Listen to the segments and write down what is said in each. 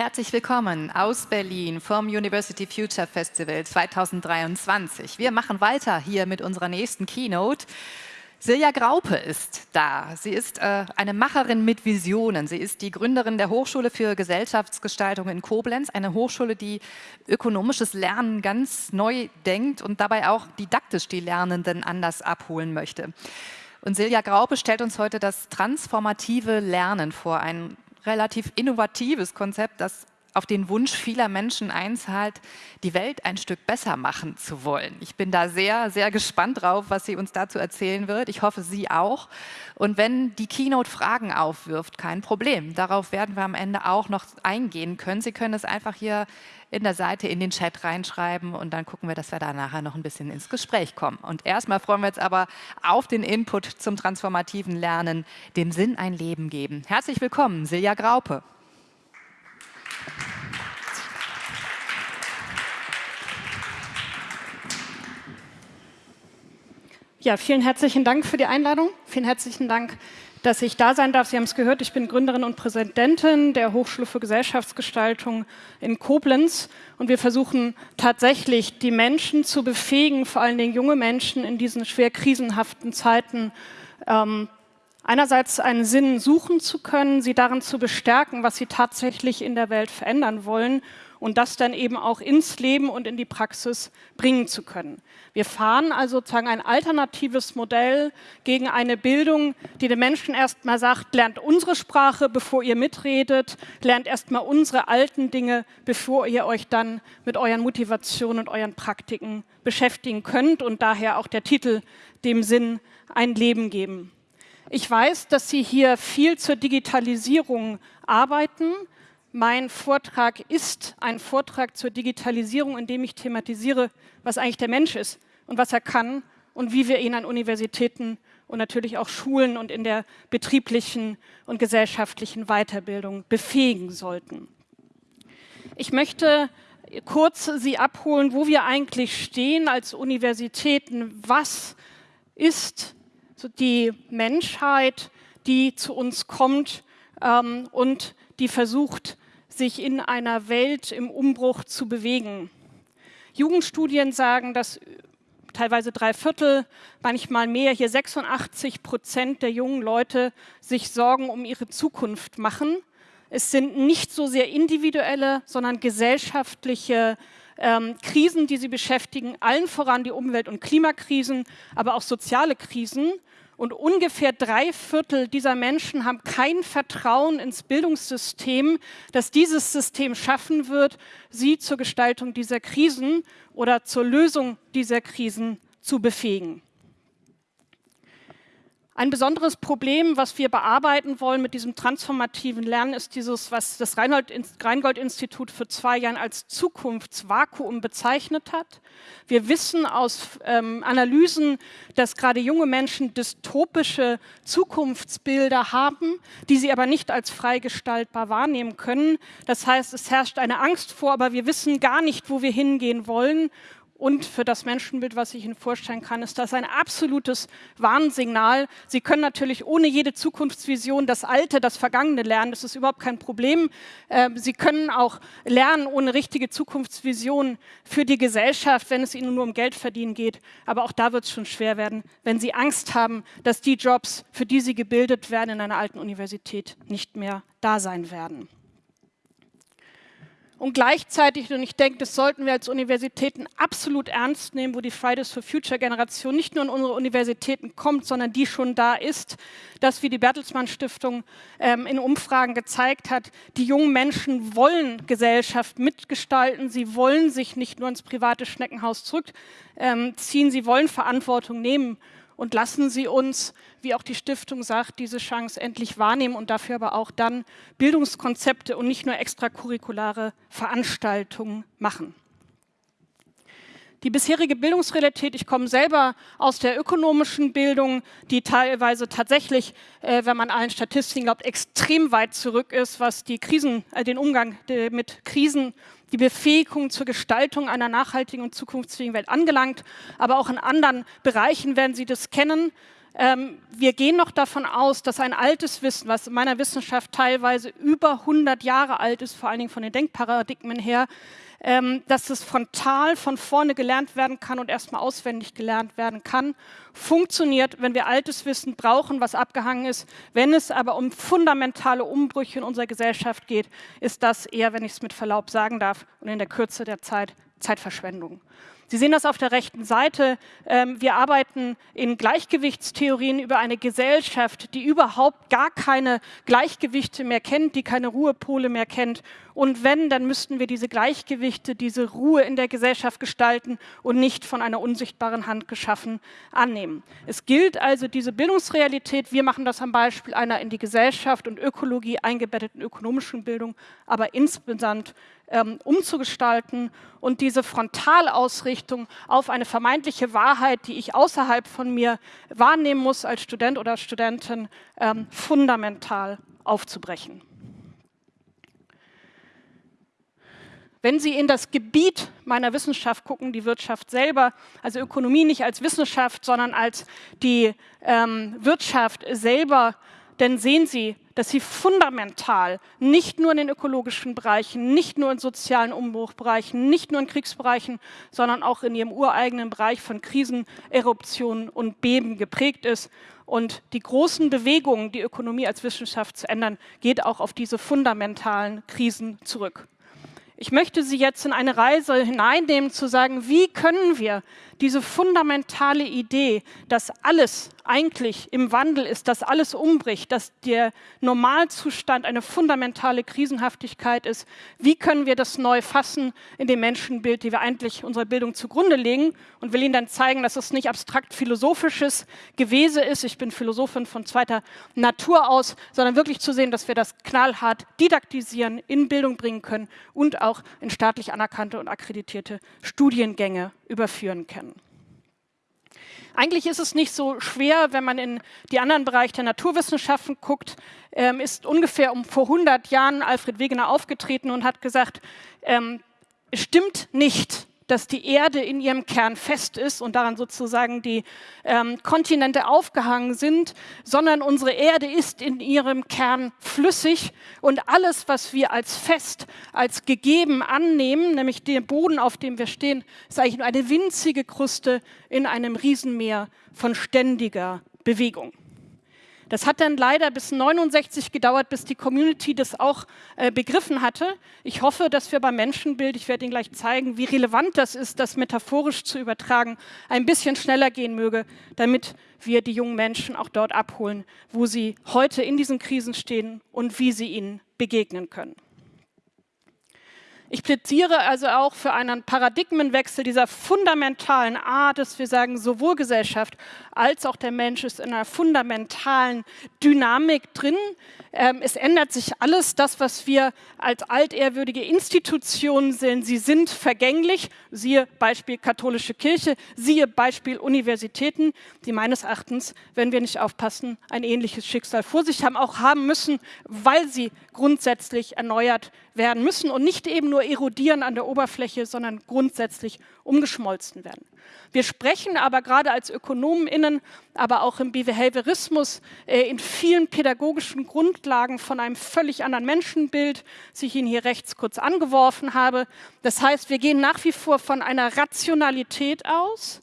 Herzlich willkommen aus Berlin vom University Future Festival 2023. Wir machen weiter hier mit unserer nächsten Keynote. Silja Graupe ist da. Sie ist äh, eine Macherin mit Visionen. Sie ist die Gründerin der Hochschule für Gesellschaftsgestaltung in Koblenz, eine Hochschule, die ökonomisches Lernen ganz neu denkt und dabei auch didaktisch die Lernenden anders abholen möchte. Und Silja Graupe stellt uns heute das transformative Lernen vor, ein relativ innovatives Konzept, das auf den Wunsch vieler Menschen einzahlt, die Welt ein Stück besser machen zu wollen. Ich bin da sehr, sehr gespannt drauf, was sie uns dazu erzählen wird. Ich hoffe, Sie auch. Und wenn die Keynote Fragen aufwirft, kein Problem. Darauf werden wir am Ende auch noch eingehen können. Sie können es einfach hier in der Seite in den Chat reinschreiben und dann gucken wir, dass wir da nachher noch ein bisschen ins Gespräch kommen. Und erstmal freuen wir uns aber auf den Input zum transformativen Lernen, dem Sinn ein Leben geben. Herzlich willkommen, Silja Graupe. Ja, vielen herzlichen Dank für die Einladung. Vielen herzlichen Dank, dass ich da sein darf. Sie haben es gehört, ich bin Gründerin und Präsidentin der Hochschule für Gesellschaftsgestaltung in Koblenz. Und wir versuchen tatsächlich, die Menschen zu befähigen, vor allen Dingen junge Menschen in diesen schwer krisenhaften Zeiten, ähm, einerseits einen Sinn suchen zu können, sie darin zu bestärken, was sie tatsächlich in der Welt verändern wollen und das dann eben auch ins Leben und in die Praxis bringen zu können. Wir fahren also sozusagen ein alternatives Modell gegen eine Bildung, die den Menschen erstmal sagt, lernt unsere Sprache, bevor ihr mitredet, lernt erstmal unsere alten Dinge, bevor ihr euch dann mit euren Motivationen und euren Praktiken beschäftigen könnt und daher auch der Titel dem Sinn ein Leben geben. Ich weiß, dass Sie hier viel zur Digitalisierung arbeiten. Mein Vortrag ist ein Vortrag zur Digitalisierung, in dem ich thematisiere, was eigentlich der Mensch ist und was er kann und wie wir ihn an Universitäten und natürlich auch Schulen und in der betrieblichen und gesellschaftlichen Weiterbildung befähigen sollten. Ich möchte kurz Sie abholen, wo wir eigentlich stehen als Universitäten. Was ist die Menschheit, die zu uns kommt ähm, und die versucht, sich in einer Welt im Umbruch zu bewegen. Jugendstudien sagen, dass teilweise drei Viertel, manchmal mehr, hier 86 Prozent der jungen Leute sich Sorgen um ihre Zukunft machen. Es sind nicht so sehr individuelle, sondern gesellschaftliche ähm, Krisen, die sie beschäftigen, allen voran die Umwelt- und Klimakrisen, aber auch soziale Krisen. Und ungefähr drei Viertel dieser Menschen haben kein Vertrauen ins Bildungssystem, dass dieses System schaffen wird, sie zur Gestaltung dieser Krisen oder zur Lösung dieser Krisen zu befähigen. Ein besonderes Problem, was wir bearbeiten wollen mit diesem transformativen Lernen, ist dieses, was das Rheingold-Institut für zwei Jahren als Zukunftsvakuum bezeichnet hat. Wir wissen aus ähm, Analysen, dass gerade junge Menschen dystopische Zukunftsbilder haben, die sie aber nicht als frei gestaltbar wahrnehmen können. Das heißt, es herrscht eine Angst vor, aber wir wissen gar nicht, wo wir hingehen wollen und für das Menschenbild, was ich Ihnen vorstellen kann, ist das ein absolutes Warnsignal. Sie können natürlich ohne jede Zukunftsvision das Alte, das Vergangene lernen. Das ist überhaupt kein Problem. Ähm, Sie können auch lernen ohne richtige Zukunftsvision für die Gesellschaft, wenn es Ihnen nur um Geld verdienen geht. Aber auch da wird es schon schwer werden, wenn Sie Angst haben, dass die Jobs, für die Sie gebildet werden in einer alten Universität, nicht mehr da sein werden. Und gleichzeitig, und ich denke, das sollten wir als Universitäten absolut ernst nehmen, wo die Fridays for Future Generation nicht nur in unsere Universitäten kommt, sondern die schon da ist, dass, wie die Bertelsmann Stiftung ähm, in Umfragen gezeigt hat, die jungen Menschen wollen Gesellschaft mitgestalten, sie wollen sich nicht nur ins private Schneckenhaus zurückziehen, ähm, sie wollen Verantwortung nehmen und lassen Sie uns, wie auch die Stiftung sagt, diese Chance endlich wahrnehmen und dafür aber auch dann Bildungskonzepte und nicht nur extracurriculare Veranstaltungen machen. Die bisherige Bildungsrealität, ich komme selber aus der ökonomischen Bildung, die teilweise tatsächlich, äh, wenn man allen Statistiken glaubt, extrem weit zurück ist, was die Krisen, äh, den Umgang äh, mit Krisen die Befähigung zur Gestaltung einer nachhaltigen und zukunftsfähigen Welt angelangt. Aber auch in anderen Bereichen werden Sie das kennen. ähm, wir gehen noch davon aus, dass ein altes Wissen, was in meiner Wissenschaft teilweise über 100 Jahre alt ist, vor allen Dingen von den Denkparadigmen her, ähm, dass es frontal von vorne gelernt werden kann und erstmal auswendig gelernt werden kann, funktioniert, wenn wir altes Wissen brauchen, was abgehangen ist. Wenn es aber um fundamentale Umbrüche in unserer Gesellschaft geht, ist das eher, wenn ich es mit Verlaub sagen darf, und in der Kürze der Zeit Zeitverschwendung. Sie sehen das auf der rechten Seite. Ähm, wir arbeiten in Gleichgewichtstheorien über eine Gesellschaft, die überhaupt gar keine Gleichgewichte mehr kennt, die keine Ruhepole mehr kennt. Und wenn, dann müssten wir diese Gleichgewichte, diese Ruhe in der Gesellschaft gestalten und nicht von einer unsichtbaren Hand geschaffen annehmen. Es gilt also diese Bildungsrealität, wir machen das am Beispiel einer in die Gesellschaft und Ökologie eingebetteten ökonomischen Bildung, aber insgesamt ähm, umzugestalten und diese Frontalausrichtung auf eine vermeintliche Wahrheit, die ich außerhalb von mir wahrnehmen muss als Student oder Studentin, ähm, fundamental aufzubrechen. Wenn Sie in das Gebiet meiner Wissenschaft gucken, die Wirtschaft selber, also Ökonomie nicht als Wissenschaft, sondern als die ähm, Wirtschaft selber, dann sehen Sie, dass sie fundamental nicht nur in den ökologischen Bereichen, nicht nur in sozialen Umbruchbereichen, nicht nur in Kriegsbereichen, sondern auch in ihrem ureigenen Bereich von Krisen, Eruptionen und Beben geprägt ist. Und die großen Bewegungen, die Ökonomie als Wissenschaft zu ändern, geht auch auf diese fundamentalen Krisen zurück. Ich möchte Sie jetzt in eine Reise hineinnehmen, zu sagen, wie können wir diese fundamentale Idee, dass alles eigentlich im Wandel ist, dass alles umbricht, dass der Normalzustand eine fundamentale Krisenhaftigkeit ist. Wie können wir das neu fassen in dem Menschenbild, die wir eigentlich unserer Bildung zugrunde legen? Und will Ihnen dann zeigen, dass es nicht abstrakt philosophisches Gewese ist. Ich bin Philosophin von zweiter Natur aus, sondern wirklich zu sehen, dass wir das knallhart didaktisieren, in Bildung bringen können und auch in staatlich anerkannte und akkreditierte Studiengänge überführen können. Eigentlich ist es nicht so schwer, wenn man in die anderen Bereiche der Naturwissenschaften guckt, ähm, ist ungefähr um vor 100 Jahren Alfred Wegener aufgetreten und hat gesagt, ähm, es stimmt nicht, dass die Erde in ihrem Kern fest ist und daran sozusagen die ähm, Kontinente aufgehangen sind, sondern unsere Erde ist in ihrem Kern flüssig und alles, was wir als fest, als gegeben annehmen, nämlich der Boden, auf dem wir stehen, ist eigentlich nur eine winzige Kruste in einem Riesenmeer von ständiger Bewegung. Das hat dann leider bis 69 gedauert, bis die Community das auch äh, begriffen hatte. Ich hoffe, dass wir beim Menschenbild, ich werde Ihnen gleich zeigen, wie relevant das ist, das metaphorisch zu übertragen, ein bisschen schneller gehen möge, damit wir die jungen Menschen auch dort abholen, wo sie heute in diesen Krisen stehen und wie sie ihnen begegnen können. Ich plädiere also auch für einen Paradigmenwechsel dieser fundamentalen Art, dass wir sagen, sowohl Gesellschaft als auch der Mensch ist in einer fundamentalen Dynamik drin. Ähm, es ändert sich alles, das, was wir als altehrwürdige Institutionen sehen, sie sind vergänglich. Siehe Beispiel katholische Kirche, siehe Beispiel Universitäten, die meines Erachtens, wenn wir nicht aufpassen, ein ähnliches Schicksal vor sich haben, auch haben müssen, weil sie grundsätzlich erneuert werden müssen und nicht eben nur erodieren an der Oberfläche, sondern grundsätzlich umgeschmolzen werden. Wir sprechen aber gerade als ÖkonomInnen, aber auch im Behaviorismus, äh, in vielen pädagogischen Grundlagen von einem völlig anderen Menschenbild, das ich Ihnen hier rechts kurz angeworfen habe. Das heißt, wir gehen nach wie vor von einer Rationalität aus,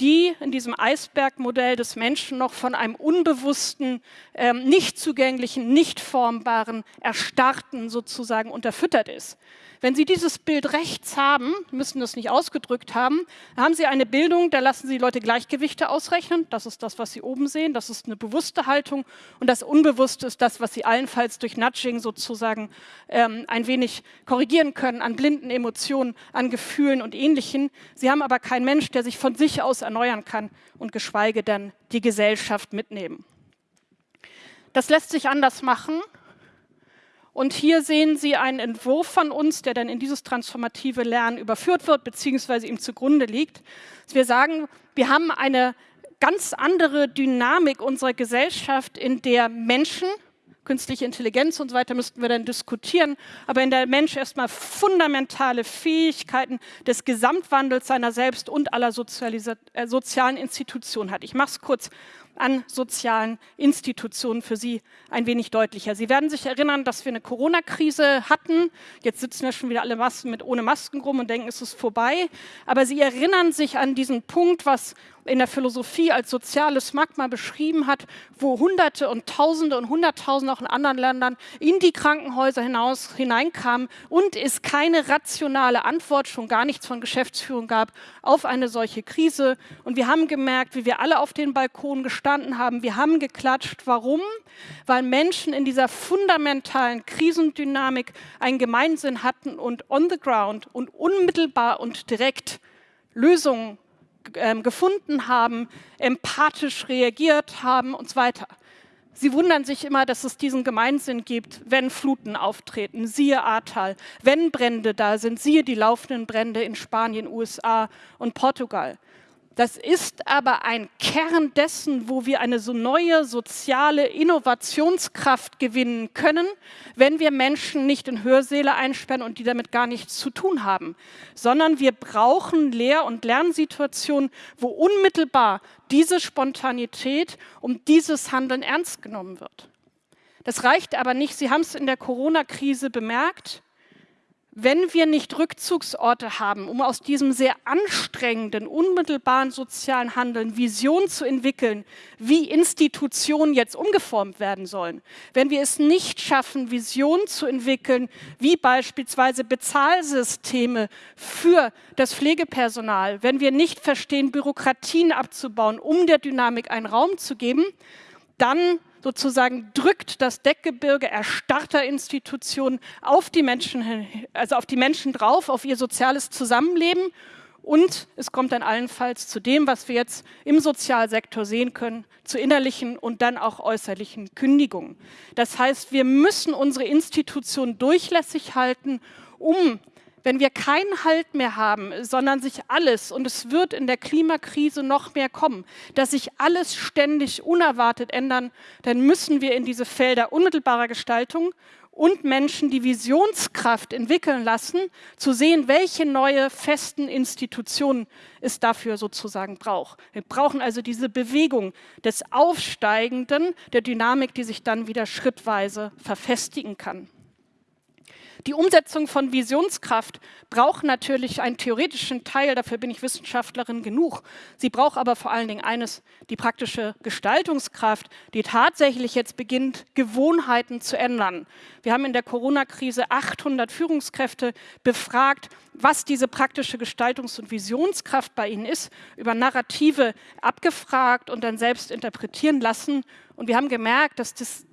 die in diesem Eisbergmodell des Menschen noch von einem unbewussten, ähm, nicht zugänglichen, nicht formbaren, erstarrten sozusagen unterfüttert ist. Wenn Sie dieses Bild rechts haben, müssen das nicht ausgedrückt haben, haben Sie eine Bildung, da lassen Sie Leute Gleichgewichte ausrechnen. Das ist das, was Sie oben sehen. Das ist eine bewusste Haltung. Und das Unbewusste ist das, was Sie allenfalls durch Nudging sozusagen ähm, ein wenig korrigieren können an blinden Emotionen, an Gefühlen und Ähnlichem. Sie haben aber keinen Mensch, der sich von sich aus erneuern kann und geschweige denn die Gesellschaft mitnehmen. Das lässt sich anders machen. Und hier sehen Sie einen Entwurf von uns, der dann in dieses transformative Lernen überführt wird, beziehungsweise ihm zugrunde liegt. Wir sagen, wir haben eine ganz andere Dynamik unserer Gesellschaft, in der Menschen, künstliche Intelligenz und so weiter müssten wir dann diskutieren, aber in der Mensch erstmal fundamentale Fähigkeiten des Gesamtwandels seiner selbst und aller äh, sozialen Institutionen hat. Ich mache es kurz an sozialen Institutionen für Sie ein wenig deutlicher. Sie werden sich erinnern, dass wir eine Corona-Krise hatten. Jetzt sitzen wir schon wieder alle Masken mit ohne Masken rum und denken, es ist vorbei. Aber Sie erinnern sich an diesen Punkt, was in der Philosophie als soziales Magma beschrieben hat, wo Hunderte und Tausende und Hunderttausende auch in anderen Ländern in die Krankenhäuser hinaus hineinkamen und es keine rationale Antwort, schon gar nichts von Geschäftsführung gab auf eine solche Krise. Und wir haben gemerkt, wie wir alle auf den Balkonen gestanden haben. Wir haben geklatscht. Warum? Weil Menschen in dieser fundamentalen Krisendynamik einen Gemeinsinn hatten und on the ground und unmittelbar und direkt Lösungen ähm, gefunden haben, empathisch reagiert haben und so weiter. Sie wundern sich immer, dass es diesen Gemeinsinn gibt, wenn Fluten auftreten, siehe Ahrtal, wenn Brände da sind, siehe die laufenden Brände in Spanien, USA und Portugal. Das ist aber ein Kern dessen, wo wir eine so neue soziale Innovationskraft gewinnen können, wenn wir Menschen nicht in Hörsäle einsperren und die damit gar nichts zu tun haben, sondern wir brauchen Lehr- und Lernsituationen, wo unmittelbar diese Spontanität um dieses Handeln ernst genommen wird. Das reicht aber nicht. Sie haben es in der Corona-Krise bemerkt wenn wir nicht Rückzugsorte haben, um aus diesem sehr anstrengenden, unmittelbaren sozialen Handeln Vision zu entwickeln, wie Institutionen jetzt umgeformt werden sollen, wenn wir es nicht schaffen, Vision zu entwickeln, wie beispielsweise Bezahlsysteme für das Pflegepersonal, wenn wir nicht verstehen, Bürokratien abzubauen, um der Dynamik einen Raum zu geben, dann sozusagen drückt das Deckgebirge erstarrter Institutionen auf die Menschen, also auf die Menschen drauf, auf ihr soziales Zusammenleben. Und es kommt dann allenfalls zu dem, was wir jetzt im Sozialsektor sehen können, zu innerlichen und dann auch äußerlichen Kündigungen. Das heißt, wir müssen unsere Institutionen durchlässig halten, um wenn wir keinen Halt mehr haben, sondern sich alles, und es wird in der Klimakrise noch mehr kommen, dass sich alles ständig unerwartet ändern, dann müssen wir in diese Felder unmittelbarer Gestaltung und Menschen die Visionskraft entwickeln lassen, zu sehen, welche neue festen Institutionen es dafür sozusagen braucht. Wir brauchen also diese Bewegung des Aufsteigenden, der Dynamik, die sich dann wieder schrittweise verfestigen kann. Die Umsetzung von Visionskraft braucht natürlich einen theoretischen Teil, dafür bin ich Wissenschaftlerin genug. Sie braucht aber vor allen Dingen eines, die praktische Gestaltungskraft, die tatsächlich jetzt beginnt, Gewohnheiten zu ändern. Wir haben in der Corona-Krise 800 Führungskräfte befragt, was diese praktische Gestaltungs- und Visionskraft bei ihnen ist, über Narrative abgefragt und dann selbst interpretieren lassen. Und wir haben gemerkt, dass das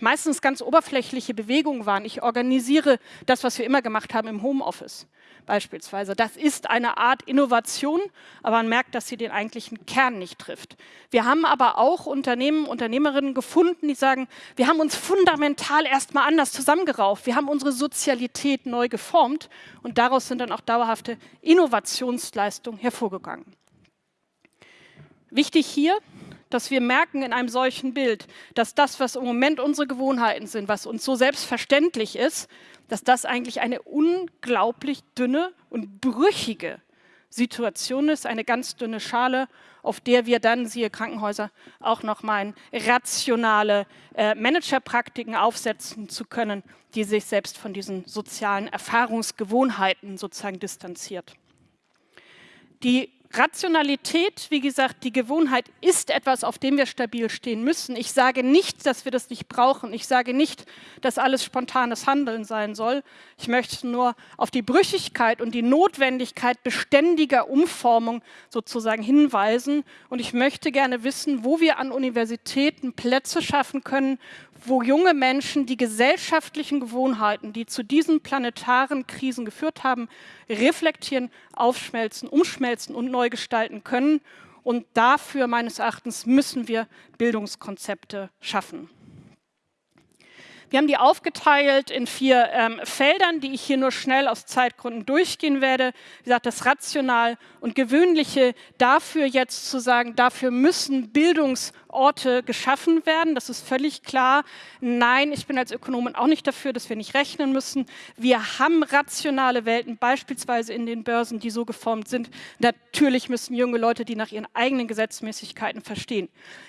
meistens ganz oberflächliche Bewegungen waren. Ich organisiere das, was wir immer gemacht haben im Homeoffice beispielsweise. Das ist eine Art Innovation, aber man merkt, dass sie den eigentlichen Kern nicht trifft. Wir haben aber auch Unternehmen, Unternehmerinnen gefunden, die sagen, wir haben uns fundamental erstmal anders zusammengerauft. Wir haben unsere Sozialität neu geformt und daraus sind dann auch dauerhafte Innovationsleistungen hervorgegangen. Wichtig hier, dass wir merken in einem solchen Bild, dass das, was im Moment unsere Gewohnheiten sind, was uns so selbstverständlich ist, dass das eigentlich eine unglaublich dünne und brüchige Situation ist, eine ganz dünne Schale, auf der wir dann, siehe Krankenhäuser, auch nochmal rationale äh, Managerpraktiken aufsetzen zu können, die sich selbst von diesen sozialen Erfahrungsgewohnheiten sozusagen distanziert. Die Rationalität, wie gesagt, die Gewohnheit ist etwas, auf dem wir stabil stehen müssen. Ich sage nicht, dass wir das nicht brauchen. Ich sage nicht, dass alles spontanes Handeln sein soll. Ich möchte nur auf die Brüchigkeit und die Notwendigkeit beständiger Umformung sozusagen hinweisen. Und ich möchte gerne wissen, wo wir an Universitäten Plätze schaffen können, wo junge Menschen die gesellschaftlichen Gewohnheiten, die zu diesen planetaren Krisen geführt haben, reflektieren, aufschmelzen, umschmelzen und neu gestalten können. Und dafür meines Erachtens müssen wir Bildungskonzepte schaffen. Wir haben die aufgeteilt in vier ähm, Feldern, die ich hier nur schnell aus Zeitgründen durchgehen werde. Wie gesagt, das Rational und Gewöhnliche, dafür jetzt zu sagen, dafür müssen Bildungs- Orte geschaffen werden. Das ist völlig klar. Nein, ich bin als Ökonomin auch nicht dafür, dass wir nicht rechnen müssen. Wir haben rationale Welten, beispielsweise in den Börsen, die so geformt sind. Natürlich müssen junge Leute, die nach ihren eigenen Gesetzmäßigkeiten verstehen.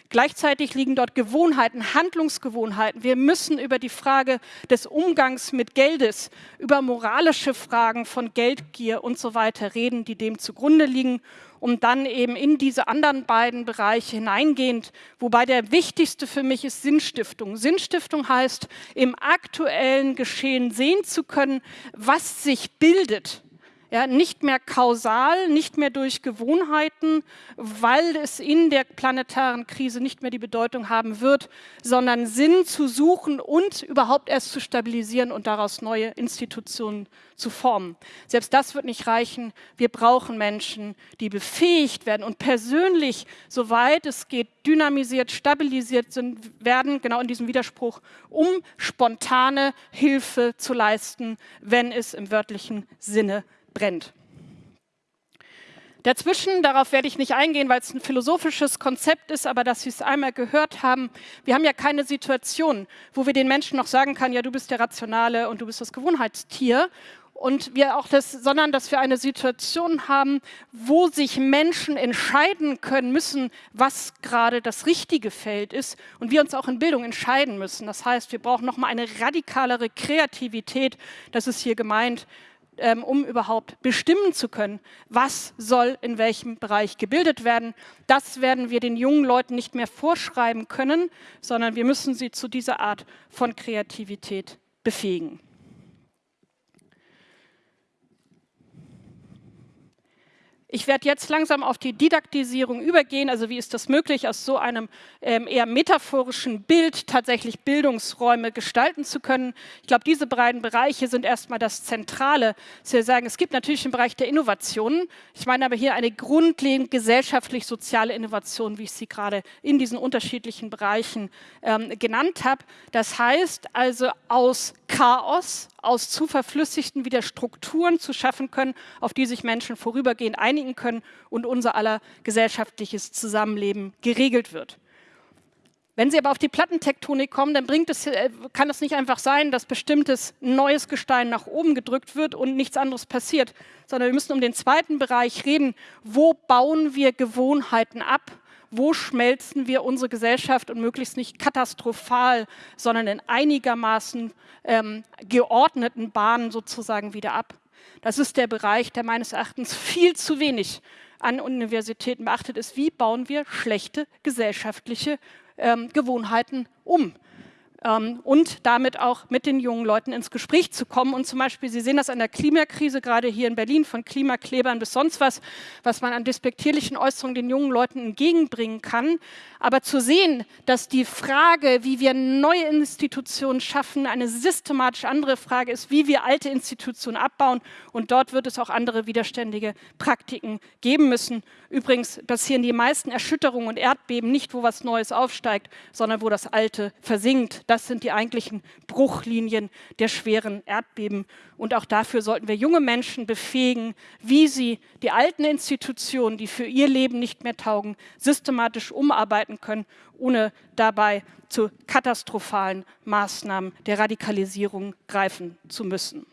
Gleichzeitig liegen dort Gewohnheiten, Handlungsgewohnheiten. Wir müssen über die Frage des Umgangs mit Geldes, über moralische Fragen von Geldgier und so weiter reden, die dem zugrunde liegen um dann eben in diese anderen beiden Bereiche hineingehend, wobei der wichtigste für mich ist Sinnstiftung. Sinnstiftung heißt, im aktuellen Geschehen sehen zu können, was sich bildet ja, nicht mehr kausal, nicht mehr durch Gewohnheiten, weil es in der planetaren Krise nicht mehr die Bedeutung haben wird, sondern Sinn zu suchen und überhaupt erst zu stabilisieren und daraus neue Institutionen zu formen. Selbst das wird nicht reichen. Wir brauchen Menschen, die befähigt werden und persönlich, soweit es geht, dynamisiert, stabilisiert sind, werden, genau in diesem Widerspruch, um spontane Hilfe zu leisten, wenn es im wörtlichen Sinne brennt. Dazwischen, darauf werde ich nicht eingehen, weil es ein philosophisches Konzept ist, aber dass Sie es einmal gehört haben, wir haben ja keine Situation, wo wir den Menschen noch sagen können, ja, du bist der Rationale und du bist das Gewohnheitstier. Und wir auch das, sondern dass wir eine Situation haben, wo sich Menschen entscheiden können müssen, was gerade das richtige Feld ist und wir uns auch in Bildung entscheiden müssen. Das heißt, wir brauchen nochmal eine radikalere Kreativität, das ist hier gemeint, ähm, um überhaupt bestimmen zu können, was soll in welchem Bereich gebildet werden. Das werden wir den jungen Leuten nicht mehr vorschreiben können, sondern wir müssen sie zu dieser Art von Kreativität befähigen. Ich werde jetzt langsam auf die Didaktisierung übergehen. Also wie ist das möglich, aus so einem ähm, eher metaphorischen Bild tatsächlich Bildungsräume gestalten zu können? Ich glaube, diese beiden Bereiche sind erstmal das Zentrale. Sie sagen, es gibt natürlich den Bereich der Innovationen. Ich meine aber hier eine grundlegend gesellschaftlich-soziale Innovation, wie ich sie gerade in diesen unterschiedlichen Bereichen ähm, genannt habe. Das heißt also aus Chaos, aus zu verflüssigten wieder Strukturen zu schaffen können, auf die sich Menschen vorübergehend einigen können und unser aller gesellschaftliches Zusammenleben geregelt wird. Wenn Sie aber auf die Plattentektonik kommen, dann es, äh, kann es nicht einfach sein, dass bestimmtes neues Gestein nach oben gedrückt wird und nichts anderes passiert, sondern wir müssen um den zweiten Bereich reden. Wo bauen wir Gewohnheiten ab? Wo schmelzen wir unsere Gesellschaft und möglichst nicht katastrophal, sondern in einigermaßen ähm, geordneten Bahnen sozusagen wieder ab? Das ist der Bereich, der meines Erachtens viel zu wenig an Universitäten beachtet ist. Wie bauen wir schlechte gesellschaftliche ähm, Gewohnheiten um? Ähm, und damit auch mit den jungen Leuten ins Gespräch zu kommen. Und zum Beispiel, Sie sehen das an der Klimakrise, gerade hier in Berlin, von Klimaklebern bis sonst was, was man an despektierlichen Äußerungen den jungen Leuten entgegenbringen kann. Aber zu sehen, dass die Frage, wie wir neue Institutionen schaffen, eine systematisch andere Frage ist, wie wir alte Institutionen abbauen. Und dort wird es auch andere widerständige Praktiken geben müssen. Übrigens passieren die meisten Erschütterungen und Erdbeben nicht, wo was Neues aufsteigt, sondern wo das Alte versinkt. Das sind die eigentlichen Bruchlinien der schweren Erdbeben. Und auch dafür sollten wir junge Menschen befähigen, wie sie die alten Institutionen, die für ihr Leben nicht mehr taugen, systematisch umarbeiten können, ohne dabei zu katastrophalen Maßnahmen der Radikalisierung greifen zu müssen.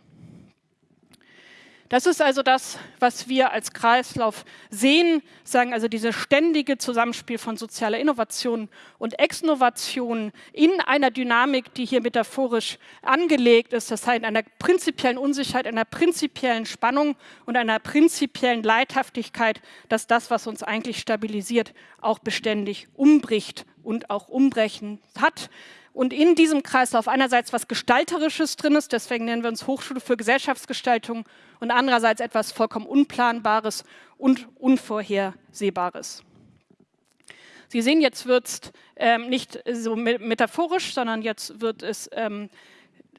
Das ist also das, was wir als Kreislauf sehen, sagen also dieses ständige Zusammenspiel von sozialer Innovation und Exnovation in einer Dynamik, die hier metaphorisch angelegt ist, das heißt einer prinzipiellen Unsicherheit, einer prinzipiellen Spannung und einer prinzipiellen Leidhaftigkeit, dass das, was uns eigentlich stabilisiert, auch beständig umbricht und auch umbrechen hat. Und in diesem Kreislauf einerseits was Gestalterisches drin ist, deswegen nennen wir uns Hochschule für Gesellschaftsgestaltung, und andererseits etwas vollkommen Unplanbares und Unvorhersehbares. Sie sehen, jetzt wird es ähm, nicht so metaphorisch, sondern jetzt wird es ähm,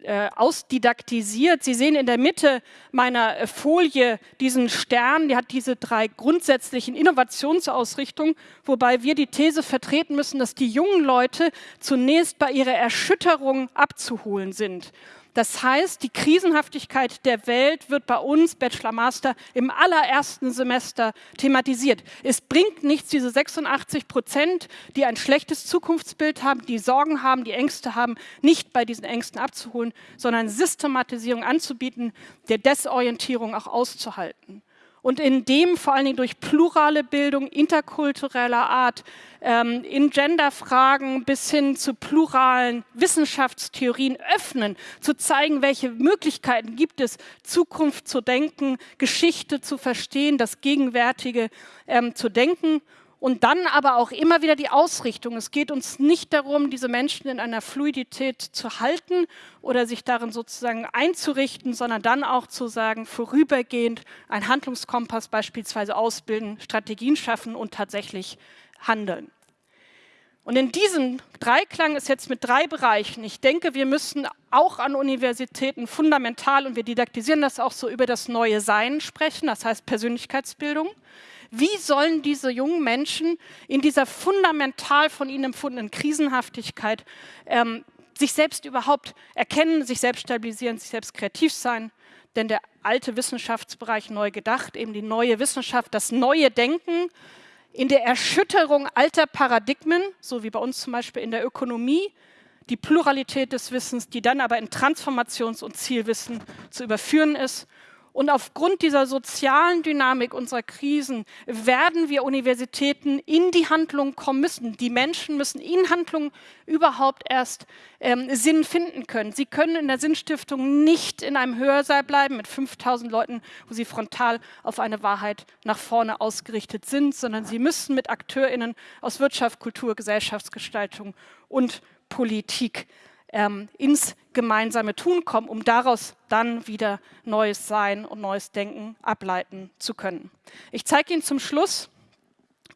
äh, ausdidaktisiert. Sie sehen in der Mitte meiner äh, Folie diesen Stern, der hat diese drei grundsätzlichen Innovationsausrichtungen, wobei wir die These vertreten müssen, dass die jungen Leute zunächst bei ihrer Erschütterung abzuholen sind. Das heißt, die Krisenhaftigkeit der Welt wird bei uns, Bachelor Master, im allerersten Semester thematisiert. Es bringt nichts, diese 86 Prozent, die ein schlechtes Zukunftsbild haben, die Sorgen haben, die Ängste haben, nicht bei diesen Ängsten abzuholen, sondern Systematisierung anzubieten, der Desorientierung auch auszuhalten und in dem vor allen Dingen durch plurale Bildung interkultureller Art ähm, in Genderfragen bis hin zu pluralen Wissenschaftstheorien öffnen, zu zeigen, welche Möglichkeiten gibt es, Zukunft zu denken, Geschichte zu verstehen, das Gegenwärtige ähm, zu denken und dann aber auch immer wieder die Ausrichtung. Es geht uns nicht darum, diese Menschen in einer Fluidität zu halten oder sich darin sozusagen einzurichten, sondern dann auch zu sagen, vorübergehend einen Handlungskompass beispielsweise ausbilden, Strategien schaffen und tatsächlich handeln. Und in diesem Dreiklang ist jetzt mit drei Bereichen. Ich denke, wir müssen auch an Universitäten fundamental, und wir didaktisieren das auch so, über das neue Sein sprechen, das heißt Persönlichkeitsbildung. Wie sollen diese jungen Menschen in dieser fundamental von ihnen empfundenen Krisenhaftigkeit ähm, sich selbst überhaupt erkennen, sich selbst stabilisieren, sich selbst kreativ sein? Denn der alte Wissenschaftsbereich neu gedacht, eben die neue Wissenschaft, das neue Denken in der Erschütterung alter Paradigmen, so wie bei uns zum Beispiel in der Ökonomie, die Pluralität des Wissens, die dann aber in Transformations- und Zielwissen zu überführen ist und aufgrund dieser sozialen Dynamik unserer Krisen werden wir Universitäten in die Handlung kommen müssen. Die Menschen müssen in Handlung überhaupt erst ähm, Sinn finden können. Sie können in der Sinnstiftung nicht in einem Hörsaal bleiben mit 5000 Leuten, wo sie frontal auf eine Wahrheit nach vorne ausgerichtet sind, sondern sie müssen mit AkteurInnen aus Wirtschaft, Kultur, Gesellschaftsgestaltung und Politik ähm, ins gemeinsame Tun kommen, um daraus dann wieder neues Sein und neues Denken ableiten zu können. Ich zeige Ihnen zum Schluss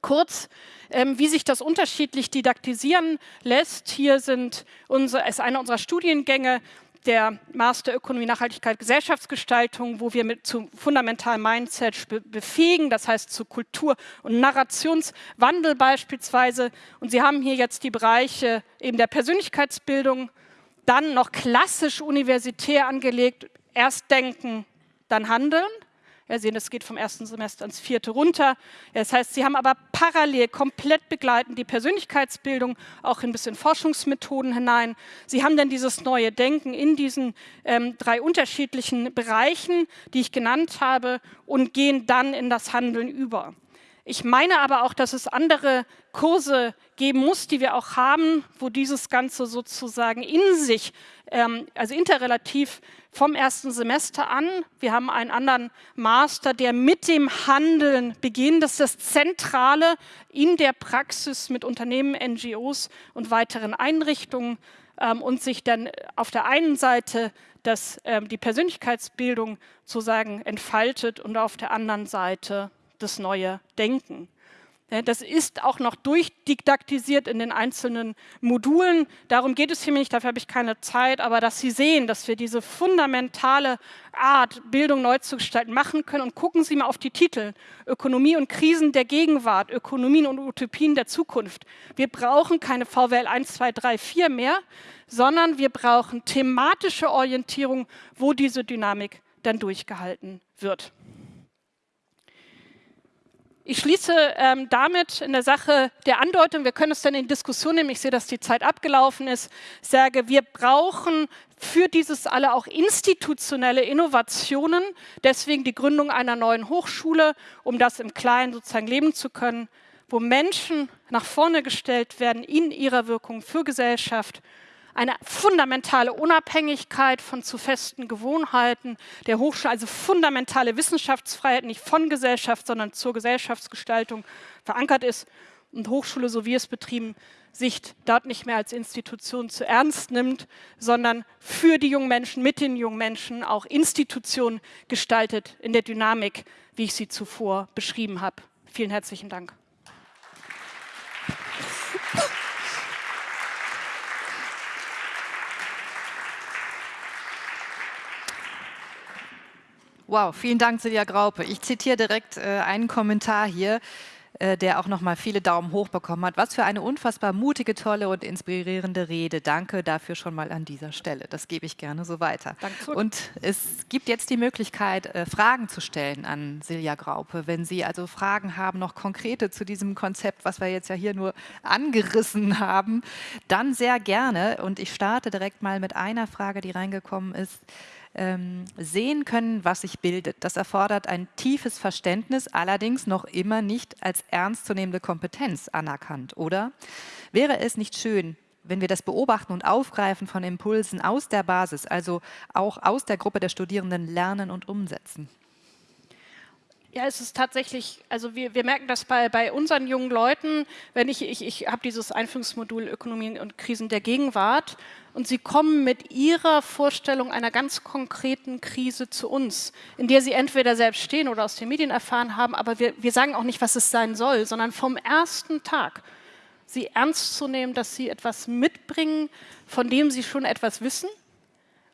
kurz, ähm, wie sich das unterschiedlich didaktisieren lässt. Hier sind unsere, ist einer unserer Studiengänge, der Master Ökonomie, Nachhaltigkeit, Gesellschaftsgestaltung, wo wir mit zu fundamentalen Mindset befähigen, das heißt zu Kultur- und Narrationswandel beispielsweise. Und Sie haben hier jetzt die Bereiche eben der Persönlichkeitsbildung, dann noch klassisch universitär angelegt, erst denken, dann handeln. Wir sehen, das geht vom ersten Semester ins vierte runter. Das heißt, Sie haben aber parallel komplett begleitend die Persönlichkeitsbildung auch ein bisschen Forschungsmethoden hinein. Sie haben dann dieses neue Denken in diesen ähm, drei unterschiedlichen Bereichen, die ich genannt habe, und gehen dann in das Handeln über. Ich meine aber auch, dass es andere Kurse geben muss, die wir auch haben, wo dieses Ganze sozusagen in sich, ähm, also interrelativ vom ersten Semester an, wir haben einen anderen Master, der mit dem Handeln beginnt. Das ist das Zentrale in der Praxis mit Unternehmen, NGOs und weiteren Einrichtungen ähm, und sich dann auf der einen Seite das, ähm, die Persönlichkeitsbildung sozusagen entfaltet und auf der anderen Seite das neue Denken. Das ist auch noch durchdidaktisiert in den einzelnen Modulen. Darum geht es hier nicht, dafür habe ich keine Zeit, aber dass Sie sehen, dass wir diese fundamentale Art, Bildung neu zu gestalten, machen können. Und gucken Sie mal auf die Titel. Ökonomie und Krisen der Gegenwart, Ökonomien und Utopien der Zukunft. Wir brauchen keine VWL 1, 2, 3, 4 mehr, sondern wir brauchen thematische Orientierung, wo diese Dynamik dann durchgehalten wird. Ich schließe ähm, damit in der Sache der Andeutung, wir können es dann in Diskussion nehmen, ich sehe, dass die Zeit abgelaufen ist, sage, wir brauchen für dieses alle auch institutionelle Innovationen, deswegen die Gründung einer neuen Hochschule, um das im Kleinen sozusagen leben zu können, wo Menschen nach vorne gestellt werden in ihrer Wirkung für Gesellschaft eine fundamentale Unabhängigkeit von zu festen Gewohnheiten der Hochschule, also fundamentale Wissenschaftsfreiheit, nicht von Gesellschaft, sondern zur Gesellschaftsgestaltung verankert ist und Hochschule, so wie es betrieben, sich dort nicht mehr als Institution zu ernst nimmt, sondern für die jungen Menschen, mit den jungen Menschen auch Institutionen gestaltet in der Dynamik, wie ich sie zuvor beschrieben habe. Vielen herzlichen Dank. Wow, vielen Dank, Silja Graupe. Ich zitiere direkt äh, einen Kommentar hier. äh, der auch nochmal viele Daumen hoch bekommen hat. Was für eine unfassbar mutige, tolle und inspirierende Rede. Danke dafür schon mal an dieser Stelle. Das gebe ich gerne so weiter. Danke. Und es gibt jetzt die Möglichkeit, äh, Fragen zu stellen an Silja Graupe. Wenn Sie also Fragen haben, noch konkrete zu diesem Konzept, was wir jetzt ja hier nur angerissen haben, dann sehr gerne. Und ich starte direkt mal mit einer Frage, die reingekommen ist ähm, sehen können, was sich bildet. Das erfordert ein tiefes Verständnis, allerdings noch immer nicht als ernstzunehmende Kompetenz anerkannt, oder? Wäre es nicht schön, wenn wir das Beobachten und Aufgreifen von Impulsen aus der Basis, also auch aus der Gruppe der Studierenden lernen und umsetzen? Ja, es ist tatsächlich, also wir, wir merken das bei, bei unseren jungen Leuten, wenn ich, ich, ich habe dieses Einführungsmodul Ökonomie und Krisen der Gegenwart und sie kommen mit ihrer Vorstellung einer ganz konkreten Krise zu uns, in der sie entweder selbst stehen oder aus den Medien erfahren haben, aber wir, wir sagen auch nicht, was es sein soll, sondern vom ersten Tag sie ernst zu nehmen, dass sie etwas mitbringen, von dem sie schon etwas wissen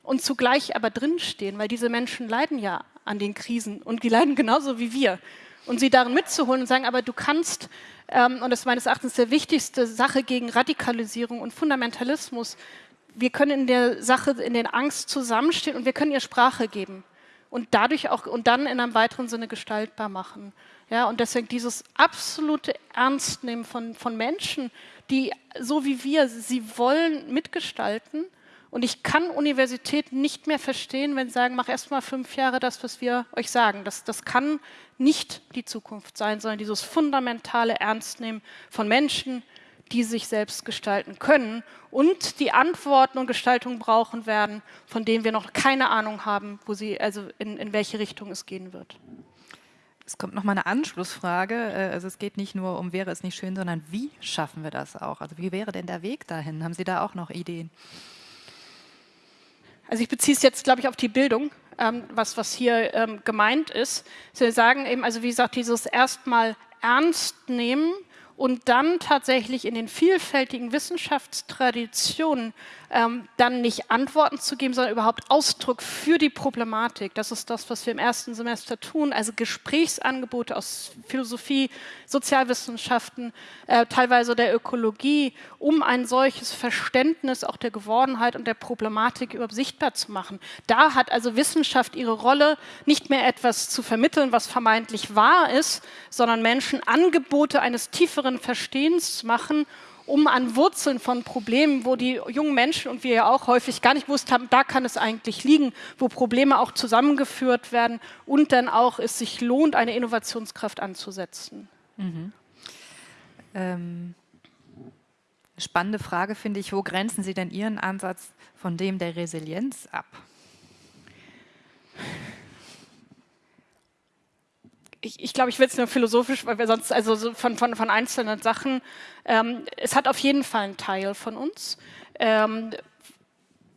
und zugleich aber drinstehen, weil diese Menschen leiden ja an den Krisen und die leiden genauso wie wir. Und sie darin mitzuholen und sagen, aber du kannst, ähm, und das ist meines Erachtens der wichtigste Sache gegen Radikalisierung und Fundamentalismus, wir können in der Sache, in den Angst zusammenstehen und wir können ihr Sprache geben und dadurch auch und dann in einem weiteren Sinne gestaltbar machen. Ja, und deswegen dieses absolute Ernstnehmen von, von Menschen, die so wie wir, sie wollen mitgestalten und ich kann Universitäten nicht mehr verstehen, wenn sie sagen, mach erst mal fünf Jahre das, was wir euch sagen. Das, das kann nicht die Zukunft sein, sondern dieses fundamentale Ernstnehmen von Menschen, die sich selbst gestalten können und die Antworten und Gestaltung brauchen werden, von denen wir noch keine Ahnung haben, wo sie, also in, in welche Richtung es gehen wird. Es kommt noch mal eine Anschlussfrage. Äh, also es geht nicht nur um, wäre es nicht schön, sondern wie schaffen wir das auch? Also wie wäre denn der Weg dahin? Haben Sie da auch noch Ideen? Also ich beziehe es jetzt, glaube ich, auf die Bildung, ähm, was, was hier ähm, gemeint ist. Sie sagen eben, also wie gesagt, dieses erstmal ernst nehmen und dann tatsächlich in den vielfältigen Wissenschaftstraditionen ähm, dann nicht Antworten zu geben, sondern überhaupt Ausdruck für die Problematik. Das ist das, was wir im ersten Semester tun, also Gesprächsangebote aus Philosophie, Sozialwissenschaften, äh, teilweise der Ökologie, um ein solches Verständnis auch der Gewordenheit und der Problematik überhaupt sichtbar zu machen. Da hat also Wissenschaft ihre Rolle, nicht mehr etwas zu vermitteln, was vermeintlich wahr ist, sondern Menschen Angebote eines tieferen Verstehens zu machen um an Wurzeln von Problemen, wo die jungen Menschen und wir ja auch häufig gar nicht gewusst haben, da kann es eigentlich liegen, wo Probleme auch zusammengeführt werden und dann auch es sich lohnt, eine Innovationskraft anzusetzen. Mhm. Ähm, spannende Frage finde ich, wo grenzen Sie denn Ihren Ansatz von dem der Resilienz ab? Ich, ich glaube, ich will es nur philosophisch, weil wir sonst, also so von, von, von einzelnen Sachen, ähm, es hat auf jeden Fall einen Teil von uns. Ähm,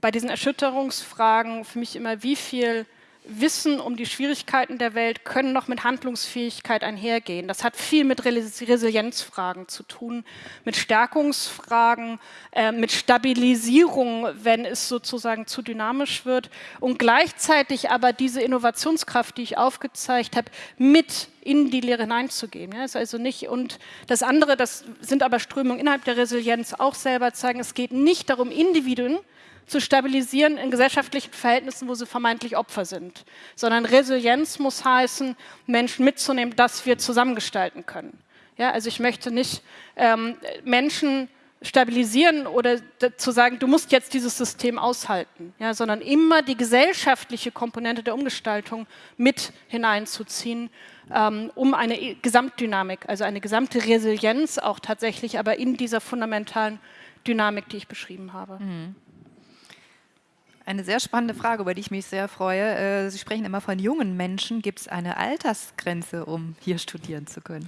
bei diesen Erschütterungsfragen für mich immer, wie viel Wissen um die Schwierigkeiten der Welt können noch mit Handlungsfähigkeit einhergehen. Das hat viel mit Resilienzfragen zu tun, mit Stärkungsfragen, äh, mit Stabilisierung, wenn es sozusagen zu dynamisch wird und gleichzeitig aber diese Innovationskraft, die ich aufgezeigt habe, mit in die Lehre hineinzugeben. Ja, ist also nicht und das andere, das sind aber Strömungen innerhalb der Resilienz auch selber zeigen, es geht nicht darum, Individuen zu stabilisieren in gesellschaftlichen Verhältnissen, wo sie vermeintlich Opfer sind, sondern Resilienz muss heißen, Menschen mitzunehmen, dass wir zusammengestalten können. Ja, also ich möchte nicht ähm, Menschen stabilisieren oder zu sagen, du musst jetzt dieses System aushalten, ja, sondern immer die gesellschaftliche Komponente der Umgestaltung mit hineinzuziehen, ähm, um eine Gesamtdynamik, also eine gesamte Resilienz auch tatsächlich, aber in dieser fundamentalen Dynamik, die ich beschrieben habe. Mhm. Eine sehr spannende Frage, über die ich mich sehr freue. Äh, Sie sprechen immer von jungen Menschen. Gibt es eine Altersgrenze, um hier studieren zu können?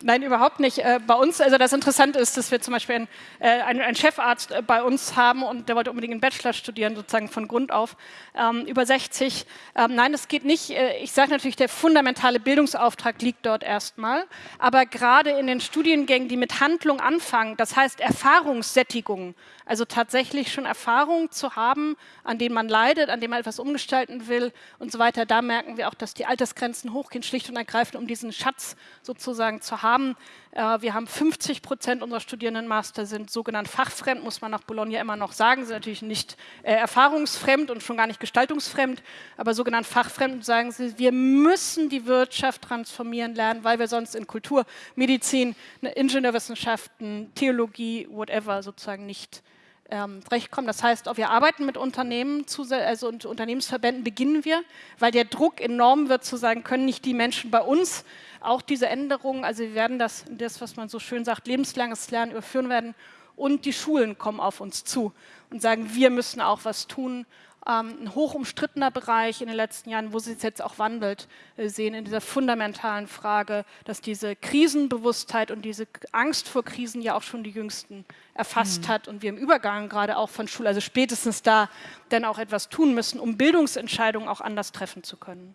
Nein, überhaupt nicht. Äh, bei uns, also das Interessante ist, dass wir zum Beispiel einen, äh, einen Chefarzt äh, bei uns haben und der wollte unbedingt einen Bachelor studieren, sozusagen von Grund auf, ähm, über 60. Ähm, nein, das geht nicht. Ich sage natürlich, der fundamentale Bildungsauftrag liegt dort erstmal, aber gerade in den Studiengängen, die mit Handlung anfangen, das heißt Erfahrungssättigung, also tatsächlich schon Erfahrungen zu haben, an denen man leidet, an denen man etwas umgestalten will und so weiter, da merken wir auch, dass die Altersgrenzen hochgehen, schlicht und ergreifend, um diesen Schatz sozusagen zu haben haben. Äh, wir haben 50 Prozent unserer Studierendenmaster sind sogenannt fachfremd, muss man nach Bologna immer noch sagen, sind natürlich nicht äh, erfahrungsfremd und schon gar nicht gestaltungsfremd, aber sogenannt fachfremd sagen sie, wir müssen die Wirtschaft transformieren lernen, weil wir sonst in Kultur, Medizin, ne, Ingenieurwissenschaften, Theologie, whatever sozusagen nicht ähm, kommen. Das heißt, wir arbeiten mit Unternehmen, also und Unternehmensverbänden beginnen wir, weil der Druck enorm wird zu sagen, können nicht die Menschen bei uns auch diese Änderungen, also wir werden das, das was man so schön sagt, lebenslanges Lernen überführen werden und die Schulen kommen auf uns zu und sagen, wir müssen auch was tun ähm, ein hoch umstrittener Bereich in den letzten Jahren, wo sich jetzt auch wandelt, äh, sehen in dieser fundamentalen Frage, dass diese Krisenbewusstheit und diese Angst vor Krisen ja auch schon die Jüngsten erfasst mhm. hat und wir im Übergang gerade auch von Schule, also spätestens da, dann auch etwas tun müssen, um Bildungsentscheidungen auch anders treffen zu können.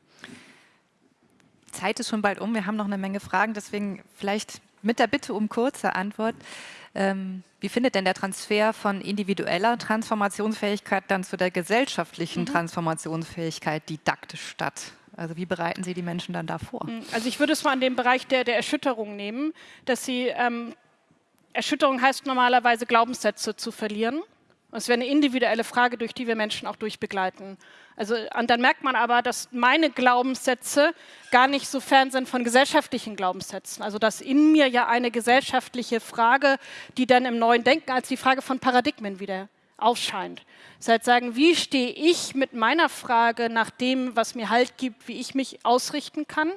Zeit ist schon bald um, wir haben noch eine Menge Fragen, deswegen vielleicht mit der Bitte um kurze Antwort. Ähm, wie findet denn der Transfer von individueller Transformationsfähigkeit dann zu der gesellschaftlichen mhm. Transformationsfähigkeit didaktisch statt? Also wie bereiten Sie die Menschen dann da vor? Mhm. Also ich würde es mal an den Bereich der, der Erschütterung nehmen, dass Sie, ähm, Erschütterung heißt normalerweise Glaubenssätze zu verlieren. Es wäre eine individuelle Frage, durch die wir Menschen auch durchbegleiten. Also, und dann merkt man aber, dass meine Glaubenssätze gar nicht so fern sind von gesellschaftlichen Glaubenssätzen. Also dass in mir ja eine gesellschaftliche Frage, die dann im neuen Denken als die Frage von Paradigmen wieder aufscheint. Das heißt, sagen, wie stehe ich mit meiner Frage nach dem, was mir Halt gibt, wie ich mich ausrichten kann,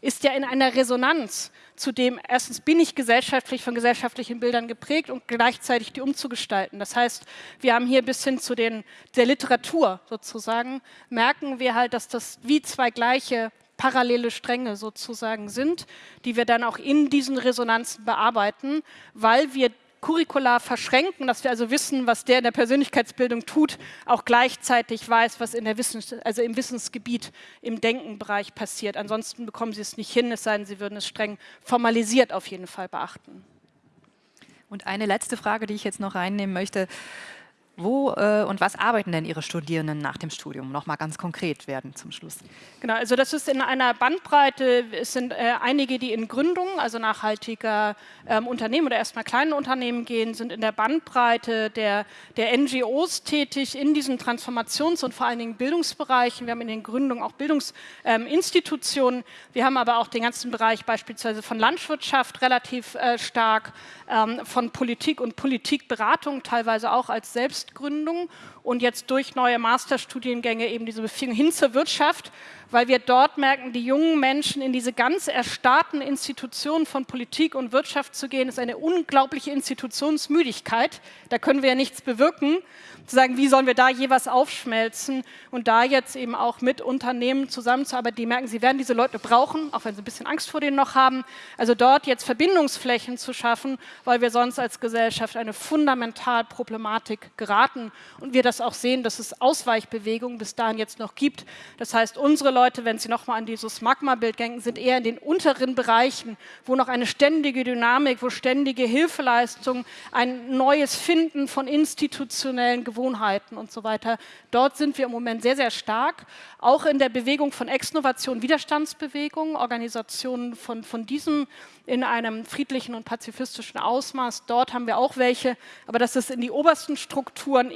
ist ja in einer Resonanz zu dem, erstens bin ich gesellschaftlich von gesellschaftlichen Bildern geprägt und gleichzeitig die umzugestalten. Das heißt, wir haben hier bis hin zu den, der Literatur sozusagen, merken wir halt, dass das wie zwei gleiche parallele Stränge sozusagen sind, die wir dann auch in diesen Resonanzen bearbeiten, weil wir curricular verschränken, dass wir also wissen, was der in der Persönlichkeitsbildung tut, auch gleichzeitig weiß, was in der Wissens also im Wissensgebiet, im Denkenbereich passiert. Ansonsten bekommen Sie es nicht hin, es sei denn, Sie würden es streng formalisiert auf jeden Fall beachten. Und eine letzte Frage, die ich jetzt noch reinnehmen möchte. Wo äh, und was arbeiten denn Ihre Studierenden nach dem Studium? Noch mal ganz konkret werden zum Schluss. Genau, also das ist in einer Bandbreite. Es sind äh, einige, die in Gründungen, also nachhaltiger ähm, Unternehmen oder erstmal kleinen Unternehmen gehen, sind in der Bandbreite der, der NGOs tätig in diesen Transformations- und vor allen Dingen Bildungsbereichen. Wir haben in den Gründungen auch Bildungsinstitutionen. Ähm, Wir haben aber auch den ganzen Bereich beispielsweise von Landwirtschaft relativ äh, stark, ähm, von Politik und Politikberatung teilweise auch als selbst Selbstgründung und jetzt durch neue Masterstudiengänge eben diese Beziehung hin zur Wirtschaft, weil wir dort merken, die jungen Menschen in diese ganz erstarrten Institutionen von Politik und Wirtschaft zu gehen, ist eine unglaubliche Institutionsmüdigkeit. Da können wir ja nichts bewirken zu sagen, wie sollen wir da jeweils aufschmelzen und da jetzt eben auch mit Unternehmen zusammenzuarbeiten, die merken, sie werden diese Leute brauchen, auch wenn sie ein bisschen Angst vor denen noch haben. Also dort jetzt Verbindungsflächen zu schaffen, weil wir sonst als Gesellschaft eine fundamental Problematik geraten und wir das auch sehen, dass es Ausweichbewegungen bis dahin jetzt noch gibt. Das heißt, unsere Leute, wenn sie nochmal an dieses Magma-Bild denken, sind eher in den unteren Bereichen, wo noch eine ständige Dynamik, wo ständige Hilfeleistung, ein neues Finden von institutionellen Gewohnheiten und so weiter. Dort sind wir im Moment sehr, sehr stark. Auch in der Bewegung von Exnovation, Widerstandsbewegungen, Organisationen von, von diesem in einem friedlichen und pazifistischen Ausmaß. Dort haben wir auch welche, aber das ist in die obersten Strukturen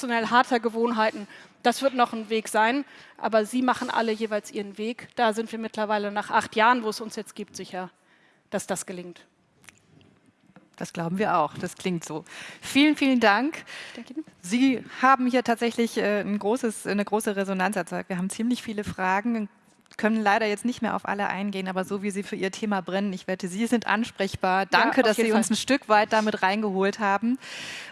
institutionell harter Gewohnheiten. Das wird noch ein Weg sein, aber Sie machen alle jeweils Ihren Weg. Da sind wir mittlerweile nach acht Jahren, wo es uns jetzt gibt, sicher, dass das gelingt. Das glauben wir auch. Das klingt so. Vielen, vielen Dank. Sie haben hier tatsächlich äh, ein großes, eine große Resonanz erzeugt. Wir haben ziemlich viele Fragen, können leider jetzt nicht mehr auf alle eingehen, aber so wie Sie für Ihr Thema brennen, ich wette, Sie sind ansprechbar. Danke, ja, dass Sie Fall. uns ein Stück weit damit reingeholt haben.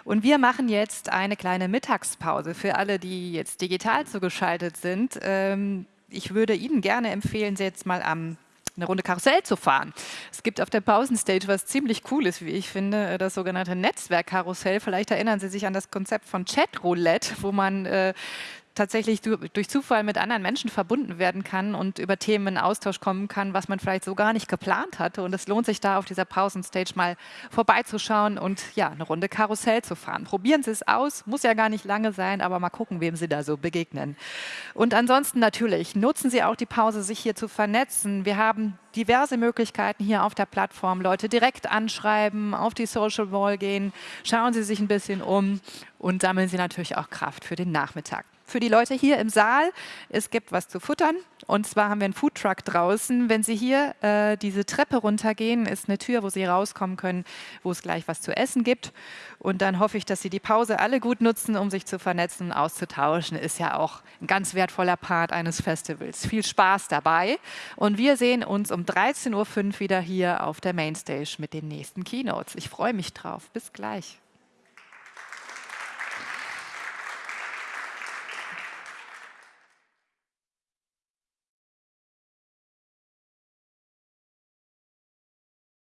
Und wir machen jetzt eine kleine Mittagspause für alle, die jetzt digital zugeschaltet sind. Ähm, ich würde Ihnen gerne empfehlen, Sie jetzt mal am eine Runde Karussell zu fahren. Es gibt auf der Pausenstage was ziemlich Cooles, wie ich finde, das sogenannte Netzwerkkarussell. Vielleicht erinnern Sie sich an das Konzept von Chatroulette, wo man äh, tatsächlich durch Zufall mit anderen Menschen verbunden werden kann und über Themen in Austausch kommen kann, was man vielleicht so gar nicht geplant hatte. Und es lohnt sich da auf dieser Pausenstage mal vorbeizuschauen und ja, eine Runde Karussell zu fahren. Probieren Sie es aus, muss ja gar nicht lange sein, aber mal gucken, wem Sie da so begegnen. Und ansonsten natürlich, nutzen Sie auch die Pause, sich hier zu vernetzen. Wir haben diverse Möglichkeiten hier auf der Plattform, Leute direkt anschreiben, auf die Social Wall gehen, schauen Sie sich ein bisschen um und sammeln Sie natürlich auch Kraft für den Nachmittag für die Leute hier im Saal. Es gibt was zu futtern. Und zwar haben wir einen Foodtruck draußen. Wenn Sie hier äh, diese Treppe runtergehen, ist eine Tür, wo Sie rauskommen können, wo es gleich was zu essen gibt. Und dann hoffe ich, dass Sie die Pause alle gut nutzen, um sich zu vernetzen, auszutauschen. Ist ja auch ein ganz wertvoller Part eines Festivals. Viel Spaß dabei. Und wir sehen uns um 13.05 Uhr wieder hier auf der Mainstage mit den nächsten Keynotes. Ich freue mich drauf. Bis gleich.